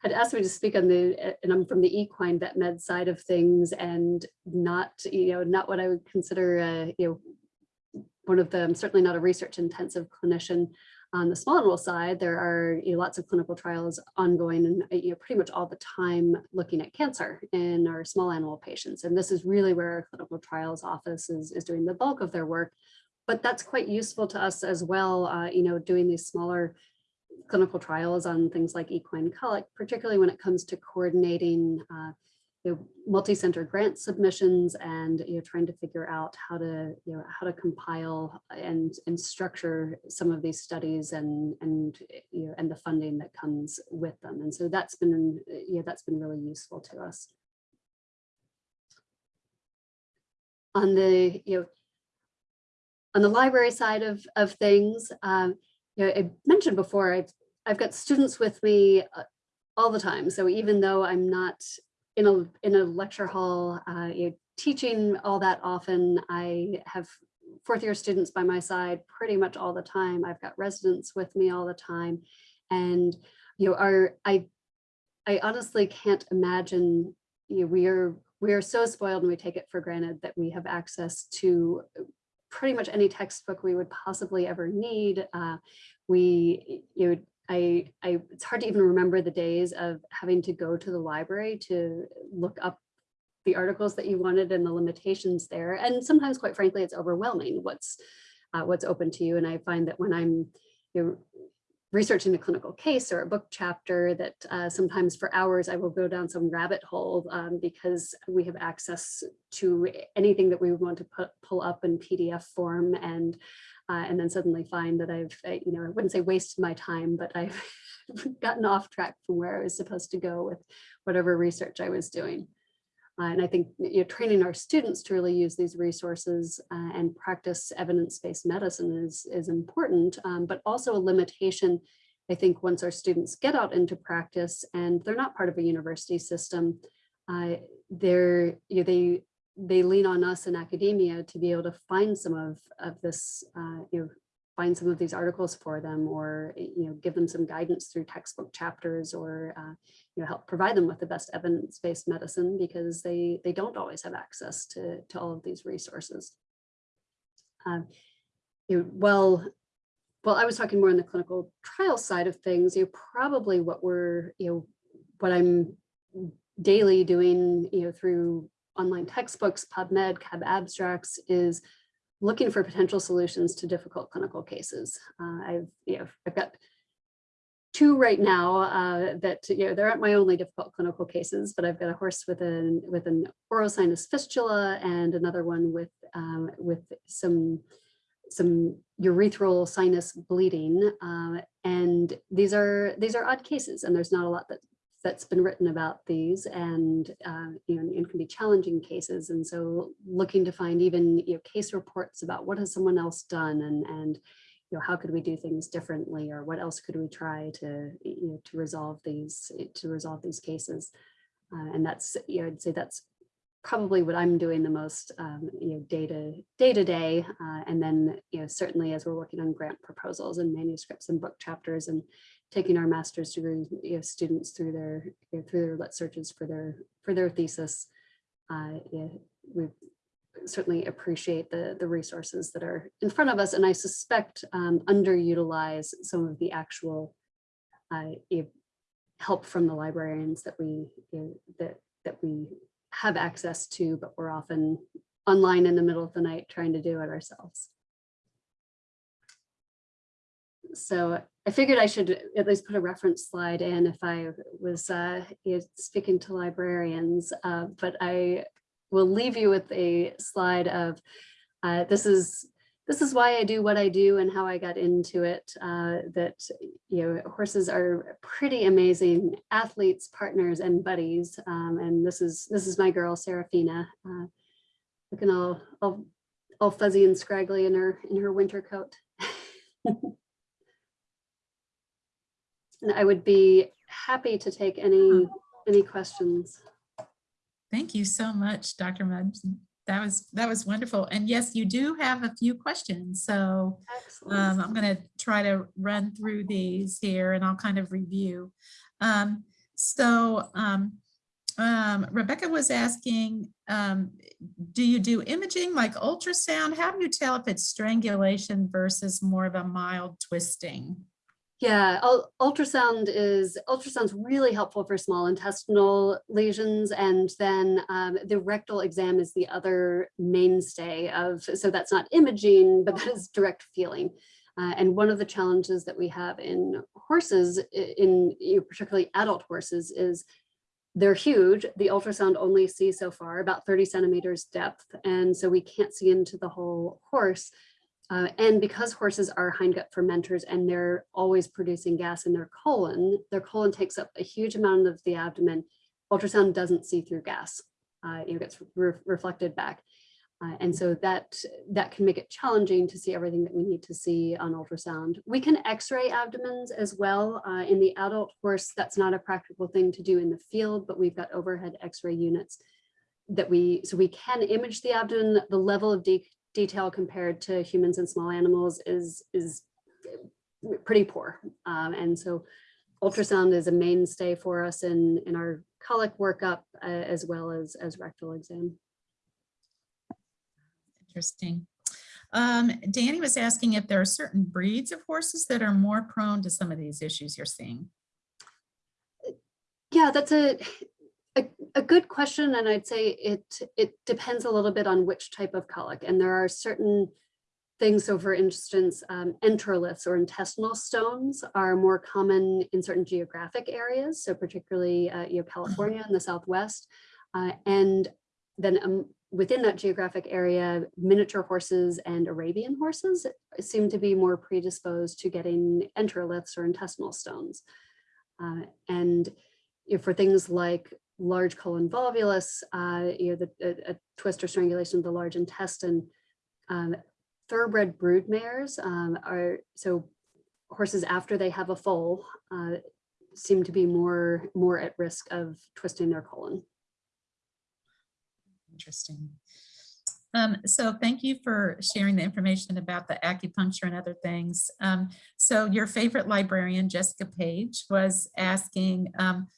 had asked me to speak on the, and I'm from the equine vet med side of things and not, you know, not what I would consider, uh, you know, one of them, certainly not a research intensive clinician. On the small animal side, there are you know, lots of clinical trials ongoing and you know, pretty much all the time looking at cancer in our small animal patients. And this is really where our clinical trials office is, is doing the bulk of their work. But that's quite useful to us as well, uh, you know, doing these smaller clinical trials on things like equine colic, particularly when it comes to coordinating uh, you know, multi-center grant submissions and you know trying to figure out how to you know how to compile and and structure some of these studies and and you know and the funding that comes with them. And so that's been yeah that's been really useful to us. On the you know on the library side of of things um you know i mentioned before i've i've got students with me uh, all the time so even though i'm not in a in a lecture hall, uh, you know, teaching all that often. I have fourth year students by my side pretty much all the time. I've got residents with me all the time, and you know, are I I honestly can't imagine. You know, we are we are so spoiled and we take it for granted that we have access to pretty much any textbook we would possibly ever need. Uh, we you know, I, I, it's hard to even remember the days of having to go to the library to look up the articles that you wanted and the limitations there. And sometimes, quite frankly, it's overwhelming what's uh, what's open to you. And I find that when I'm you know, researching a clinical case or a book chapter that uh, sometimes for hours I will go down some rabbit hole um, because we have access to anything that we want to put, pull up in PDF form and uh, and then suddenly find that I've, uh, you know, I wouldn't say wasted my time, but I've gotten off track from where I was supposed to go with whatever research I was doing. Uh, and I think you know, training our students to really use these resources uh, and practice evidence-based medicine is, is important, um, but also a limitation, I think, once our students get out into practice and they're not part of a university system, uh, they're, you know, they they lean on us in academia to be able to find some of, of this, uh, you know, find some of these articles for them or, you know, give them some guidance through textbook chapters or, uh, you know, help provide them with the best evidence-based medicine because they, they don't always have access to, to all of these resources. Um, you know, well, well, I was talking more on the clinical trial side of things, you know, probably what we're, you know, what I'm daily doing, you know, through online textbooks, PubMed, CAB abstracts is looking for potential solutions to difficult clinical cases. Uh, I've, you know, I've got two right now uh, that, you know, they aren't my only difficult clinical cases, but I've got a horse with an, with an oral sinus fistula and another one with, um, with some, some urethral sinus bleeding. Uh, and these are, these are odd cases and there's not a lot that that's been written about these and uh, you know and can be challenging cases. And so looking to find even you know case reports about what has someone else done and and you know how could we do things differently or what else could we try to you know to resolve these to resolve these cases. Uh, and that's you know I'd say that's probably what I'm doing the most um, you know day to day to day. Uh, and then you know certainly as we're working on grant proposals and manuscripts and book chapters and taking our master's degree you know, students through their you know, through their lit searches for their for their thesis. Uh, yeah, we certainly appreciate the the resources that are in front of us, and I suspect um, underutilize some of the actual uh, help from the librarians that we that that we have access to, but we're often online in the middle of the night trying to do it ourselves. So I figured I should at least put a reference slide in if I was uh, speaking to librarians, uh, but I will leave you with a slide of uh, this is this is why I do what I do and how I got into it. Uh, that you know, horses are pretty amazing athletes, partners, and buddies. Um, and this is this is my girl Serafina, uh, looking all, all all fuzzy and scraggly in her in her winter coat. and I would be happy to take any any questions. Thank you so much, Dr. Mudge. That was that was wonderful. And yes, you do have a few questions. So um, I'm going to try to run through these here and I'll kind of review. Um, so um, um, Rebecca was asking, um, do you do imaging like ultrasound? How do you tell if it's strangulation versus more of a mild twisting? Yeah, ul- ultrasound is ultrasound's really helpful for small intestinal lesions, and then um, the rectal exam is the other mainstay of. So that's not imaging, but that is direct feeling. Uh, and one of the challenges that we have in horses, in know, particularly adult horses, is they're huge. The ultrasound only sees so far, about 30 centimeters depth, and so we can't see into the whole horse. Uh, and because horses are hindgut fermenters and they're always producing gas in their colon, their colon takes up a huge amount of the abdomen. Ultrasound doesn't see through gas. Uh, it gets re reflected back. Uh, and so that, that can make it challenging to see everything that we need to see on ultrasound. We can x-ray abdomens as well. Uh, in the adult horse, that's not a practical thing to do in the field, but we've got overhead x-ray units that we, so we can image the abdomen, the level of de detail compared to humans and small animals is is pretty poor. Um, and so ultrasound is a mainstay for us in, in our colic workup uh, as well as, as rectal exam. Interesting. Um, Danny was asking if there are certain breeds of horses that are more prone to some of these issues you're seeing. Yeah, that's a, a, a good question. And I'd say it, it depends a little bit on which type of colic. And there are certain things. So for instance, um, enteroliths or intestinal stones are more common in certain geographic areas. So particularly, uh, you know, California and the Southwest. Uh, and then um, within that geographic area, miniature horses and Arabian horses seem to be more predisposed to getting enteroliths or intestinal stones. Uh, and for things like large colon volvulus, uh, you know, the, a, a twist or strangulation of the large intestine, um, thoroughbred brood mares um, are, so horses after they have a foal uh, seem to be more, more at risk of twisting their colon. Interesting. Um, so thank you for sharing the information about the acupuncture and other things. Um, so your favorite librarian, Jessica Page, was asking, um,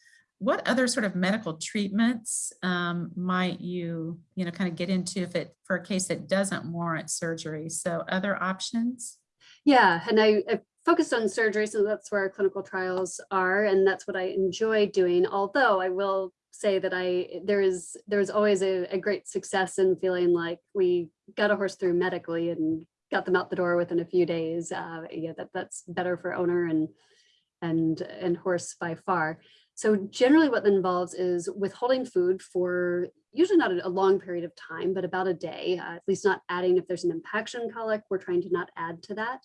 what other sort of medical treatments um, might you, you know, kind of get into if it for a case that doesn't warrant surgery? So other options? Yeah, and I, I focused on surgery, so that's where our clinical trials are, and that's what I enjoy doing. Although I will say that I there is there's always a, a great success in feeling like we got a horse through medically and got them out the door within a few days. Uh, yeah, that that's better for owner and and and horse by far. So generally what that involves is withholding food for usually not a long period of time, but about a day, uh, at least not adding if there's an impaction colic, we're trying to not add to that.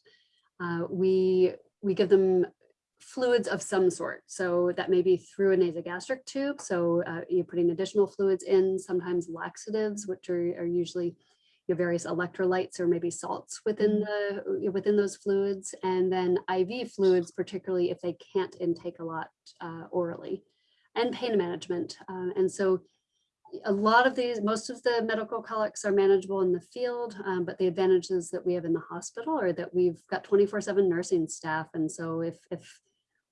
Uh, we, we give them fluids of some sort. So that may be through a nasogastric tube. So uh, you're putting additional fluids in, sometimes laxatives, which are, are usually your various electrolytes or maybe salts within the within those fluids and then IV fluids particularly if they can't intake a lot uh, orally and pain management um, and so a lot of these most of the medical colics are manageable in the field um, but the advantages that we have in the hospital are that we've got 24 7 nursing staff and so if if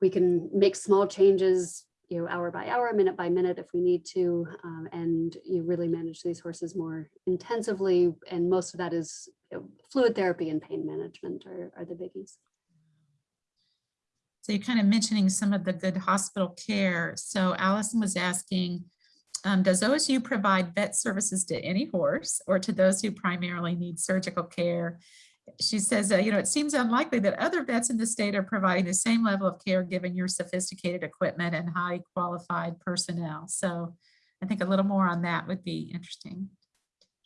we can make small changes you know, hour by hour, minute by minute if we need to, um, and you really manage these horses more intensively. And most of that is you know, fluid therapy and pain management are, are the biggies. So you're kind of mentioning some of the good hospital care. So Allison was asking, um, does OSU provide vet services to any horse or to those who primarily need surgical care? She says, uh, you know, it seems unlikely that other vets in the state are providing the same level of care given your sophisticated equipment and high qualified personnel. So I think a little more on that would be interesting.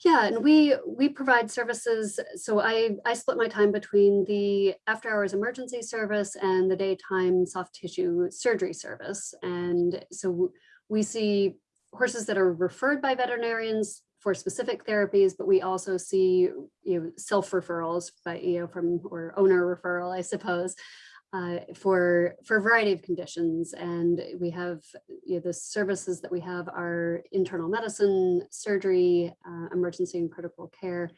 Yeah, and we we provide services. So I I split my time between the after hours emergency service and the daytime soft tissue surgery service. And so we see horses that are referred by veterinarians for specific therapies, but we also see you know self referrals by you know from or owner referral, I suppose, uh, for for a variety of conditions. And we have you know, the services that we have are internal medicine, surgery, uh, emergency and critical care,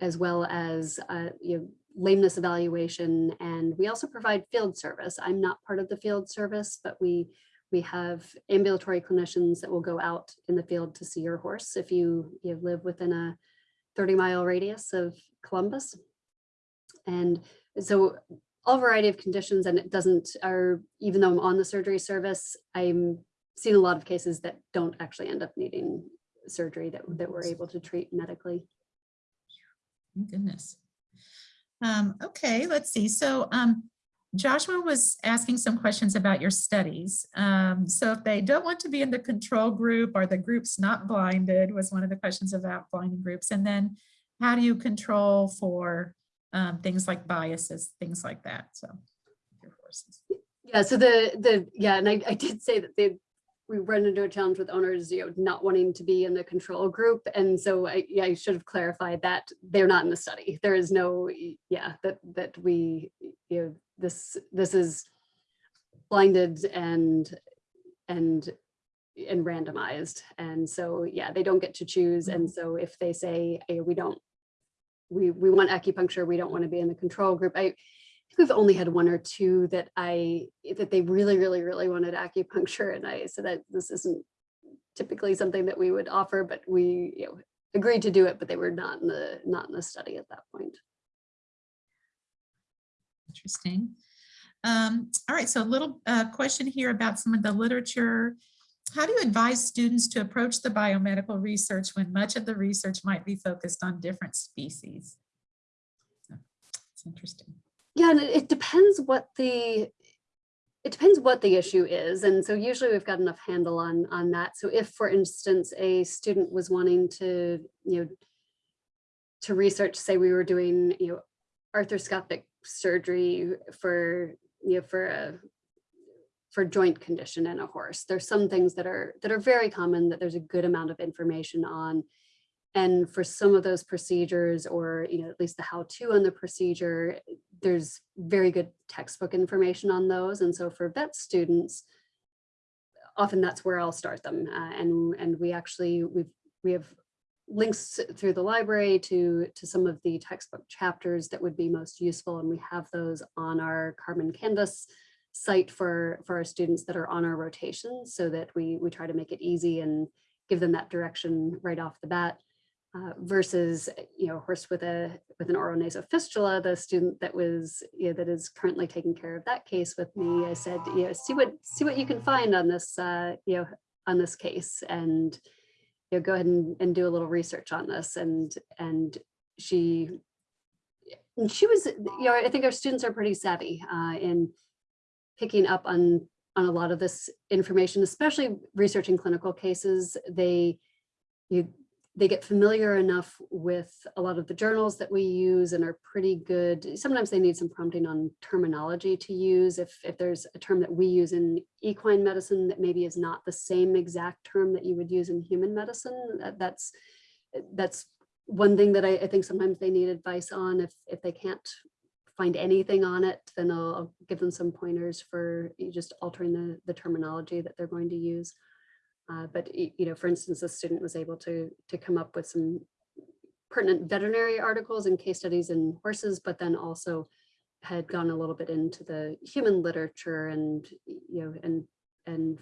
as well as uh, you know, lameness evaluation. And we also provide field service. I'm not part of the field service, but we we have ambulatory clinicians that will go out in the field to see your horse if you, you live within a 30 mile radius of Columbus. And so all variety of conditions and it doesn't are even though I'm on the surgery service, I'm seeing a lot of cases that don't actually end up needing surgery that, that we're able to treat medically. Goodness. Um, okay, let's see. So um, Joshua was asking some questions about your studies. Um, so if they don't want to be in the control group, are the groups not blinded was one of the questions about blinding groups. And then how do you control for um, things like biases, things like that. So your. Yeah, so the the yeah, and I, I did say that they we run into a challenge with owners, you know, not wanting to be in the control group. And so I yeah, I should have clarified that they're not in the study. There is no yeah, that that we you know this this is blinded and and and randomized. And so yeah, they don't get to choose. And mm-hmm. so if they say hey, we don't we we want acupuncture, we don't want to be in the control group. I we've only had one or two that I that they really, really, really wanted acupuncture. And I said that this isn't typically something that we would offer, but we you know, agreed to do it, but they were not in the not in the study at that point. Interesting. Um, all right, so a little uh, question here about some of the literature. How do you advise students to approach the biomedical research when much of the research might be focused on different species? It's interesting. Yeah, and it, depends what the it depends what the issue is. And so usually we've got enough handle on on that. So if, for instance, a student was wanting to, you know, to research, say we were doing, you know, arthroscopic surgery for, you know, for a for joint condition in a horse. There's some things that are that are very common that there's a good amount of information on. And for some of those procedures or, you know, at least the how to on the procedure, there's very good textbook information on those. And so for vet students, often that's where I'll start them. Uh, and, and we actually, we've, we have links through the library to, to some of the textbook chapters that would be most useful. And we have those on our Carmen Canvas site for, for our students that are on our rotation so that we, we try to make it easy and give them that direction right off the bat. Uh, versus, you know, a horse with a with an oronasal fistula, the student that was, you know, that is currently taking care of that case with me, I said, you know, see what see what you can find on this, uh, you know, on this case, and you know, go ahead and, and do a little research on this, and and she, and she was, you know, I think our students are pretty savvy uh, in picking up on on a lot of this information, especially researching clinical cases. They you they get familiar enough with a lot of the journals that we use and are pretty good. Sometimes they need some prompting on terminology to use. If, if there's a term that we use in equine medicine that maybe is not the same exact term that you would use in human medicine, that, that's, that's one thing that I, I, think sometimes they need advice on. If, if they can't find anything on it, then I'll, I'll give them some pointers for just altering the, the terminology that they're going to use. Uh, but, you know, for instance, a student was able to, to come up with some pertinent veterinary articles and case studies in horses, but then also had gone a little bit into the human literature and, you know, and, and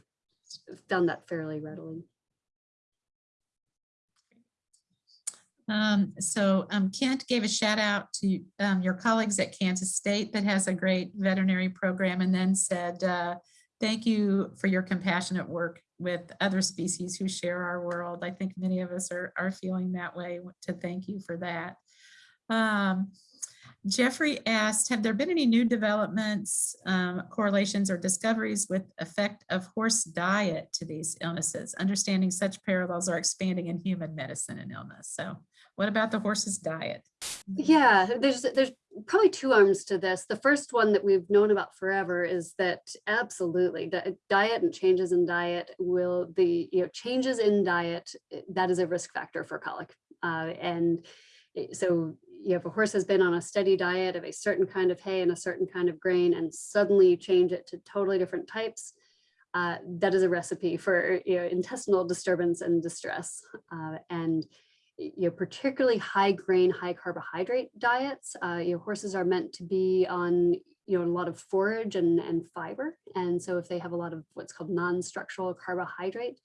found that fairly readily. Um, so um, Kent gave a shout out to um, your colleagues at Kansas State that has a great veterinary program and then said, uh, thank you for your compassionate work with other species who share our world. I think many of us are, are feeling that way to thank you for that. Um, Jeffrey asked, have there been any new developments, um, correlations or discoveries with effect of horse diet to these illnesses? Understanding such parallels are expanding in human medicine and illness. So what about the horse's diet? Yeah, there's there's probably two arms to this. The first one that we've known about forever is that absolutely diet and changes in diet will the you know changes in diet that is a risk factor for colic. Uh, and so you know, if a horse has been on a steady diet of a certain kind of hay and a certain kind of grain and suddenly you change it to totally different types, uh, that is a recipe for you know, intestinal disturbance and distress. Uh, and you know, particularly high grain, high carbohydrate diets. Uh, you know, horses are meant to be on, you know, a lot of forage and, and fiber. And so if they have a lot of what's called non-structural carbohydrate,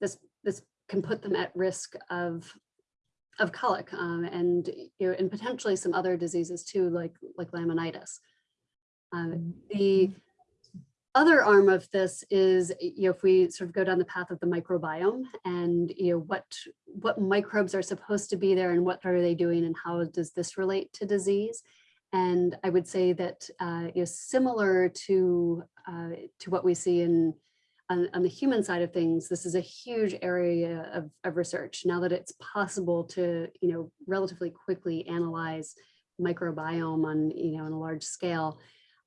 this, this can put them at risk of, of colic um, and, you know, and potentially some other diseases too, like, like laminitis. Um, the other arm of this is, you know, if we sort of go down the path of the microbiome and, you know, what, what microbes are supposed to be there and what are they doing and how does this relate to disease? And I would say that uh, is similar to, uh, to what we see in, on, on the human side of things, this is a huge area of, of research now that it's possible to, you know, relatively quickly analyze microbiome on, you know, on a large scale.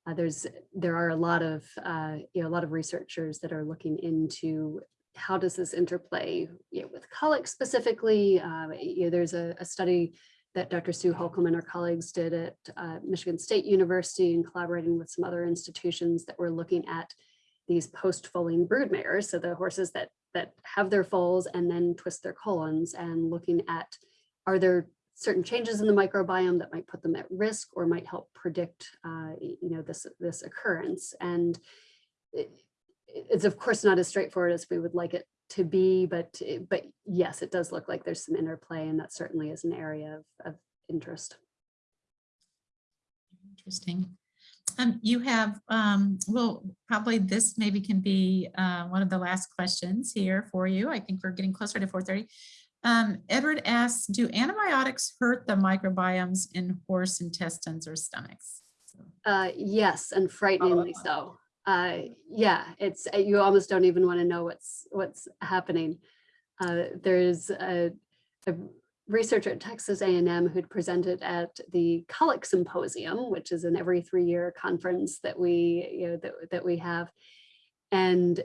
Uh, there's there are a lot of uh, you know a lot of researchers that are looking into how does this interplay you know, with colic specifically. Uh, you know, there's a, a, study that Dr. Sue Holcombe and her colleagues did at uh, Michigan State University and collaborating with some other institutions that were looking at these post-foaling brood mares, so the horses that that have their foals and then twist their colons, and looking at are there certain changes in the microbiome that might put them at risk or might help predict, uh, you know, this, this occurrence. And it, it's of course not as straightforward as we would like it to be, but, but yes, it does look like there's some interplay and that certainly is an area of, of interest. Interesting. Um, you have, um, well, probably this maybe can be uh, one of the last questions here for you. I think we're getting closer to 4.30. Um, Edward asks, do antibiotics hurt the microbiomes in horse intestines or stomachs? Uh, yes, and frighteningly oh. so. Uh, yeah, it's uh, you almost don't even want to know what's what's happening. Uh, there's a, a, researcher at Texas A&M who'd presented at the Colic Symposium, which is an every three year conference that we you know that, that we have. And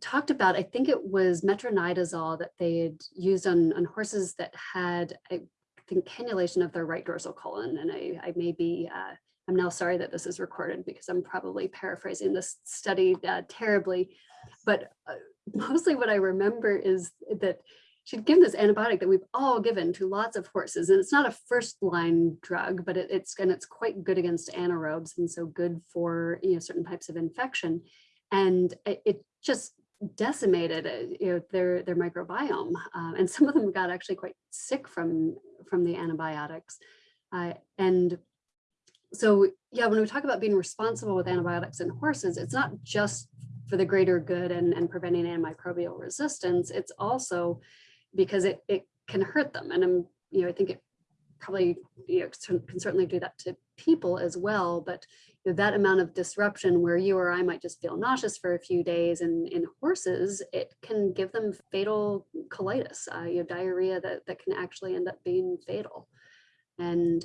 talked about, I think it was metronidazole that they had used on, on horses that had, I think, cannulation of their right dorsal colon. And I, I may be, uh, I'm now sorry that this is recorded because I'm probably paraphrasing this study uh, terribly. But uh, mostly what I remember is that she'd given this antibiotic that we've all given to lots of horses. And it's not a first line drug, but it, it's, and it's quite good against anaerobes. And so good for, you know, certain types of infection. And it, it just decimated uh, you know their their microbiome um, and some of them got actually quite sick from from the antibiotics uh, and so yeah when we talk about being responsible with antibiotics in horses it's not just for the greater good and, and preventing antimicrobial resistance it's also because it, it can hurt them and i'm you know i think it probably you know, can certainly do that to people as well. But you know, that amount of disruption where you or I might just feel nauseous for a few days and in horses, it can give them fatal colitis, uh, you know, diarrhea that, that can actually end up being fatal. And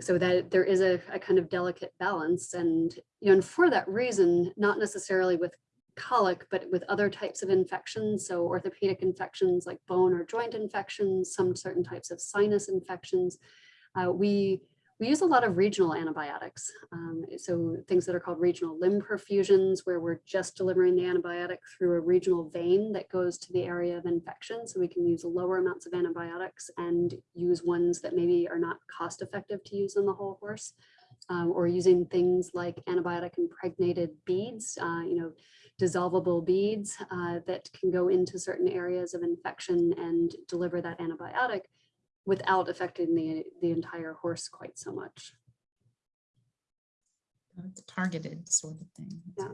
so that there is a, a kind of delicate balance. And, you know, and for that reason, not necessarily with colic, but with other types of infections. So orthopedic infections like bone or joint infections, some certain types of sinus infections. Uh, we, we use a lot of regional antibiotics. Um, so things that are called regional limb perfusions, where we're just delivering the antibiotic through a regional vein that goes to the area of infection. So we can use lower amounts of antibiotics and use ones that maybe are not cost effective to use on the whole horse. Um, or using things like antibiotic impregnated beads, uh, you know, dissolvable beads uh, that can go into certain areas of infection and deliver that antibiotic without affecting the, the entire horse quite so much. Targeted sort of thing. Yeah.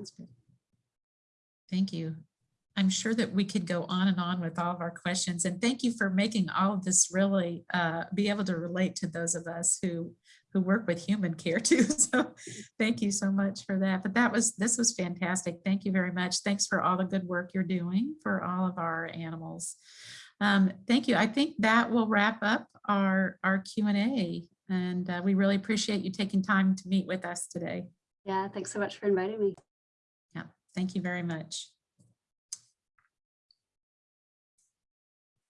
Thank you. I'm sure that we could go on and on with all of our questions. And thank you for making all of this really uh, be able to relate to those of us who who work with human care too. So thank you so much for that. But that was this was fantastic. Thank you very much. Thanks for all the good work you're doing for all of our animals. Um, thank you. I think that will wrap up our our Q&A. And uh, we really appreciate you taking time to meet with us today. Yeah, thanks so much for inviting me. Yeah, thank you very much.